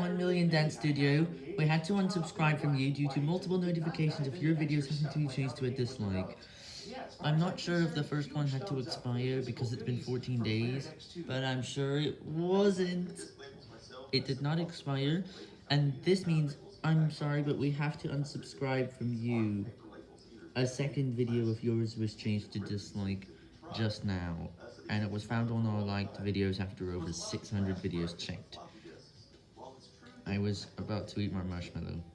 1 million dance studio. We had to unsubscribe from you due to multiple notifications of your videos having to be changed to a dislike. I'm not sure if the first one had to expire because it's been 14 days, but I'm sure it wasn't. It did not expire, and this means, I'm sorry, but we have to unsubscribe from you. A second video of yours was changed to dislike just now, and it was found on our liked videos after over 600 videos checked. I was about to eat my marshmallow.